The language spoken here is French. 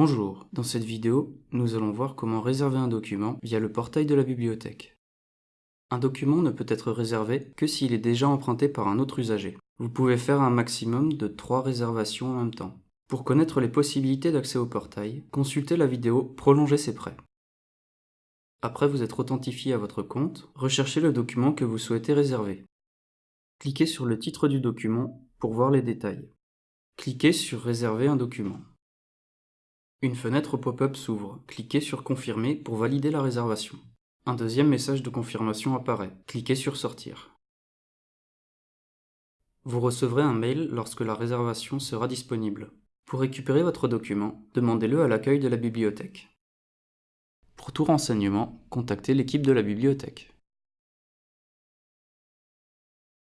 Bonjour, dans cette vidéo, nous allons voir comment réserver un document via le portail de la bibliothèque. Un document ne peut être réservé que s'il est déjà emprunté par un autre usager. Vous pouvez faire un maximum de 3 réservations en même temps. Pour connaître les possibilités d'accès au portail, consultez la vidéo Prolonger ses prêts. Après vous être authentifié à votre compte, recherchez le document que vous souhaitez réserver. Cliquez sur le titre du document pour voir les détails. Cliquez sur Réserver un document. Une fenêtre pop-up s'ouvre. Cliquez sur Confirmer pour valider la réservation. Un deuxième message de confirmation apparaît. Cliquez sur Sortir. Vous recevrez un mail lorsque la réservation sera disponible. Pour récupérer votre document, demandez-le à l'accueil de la bibliothèque. Pour tout renseignement, contactez l'équipe de la bibliothèque.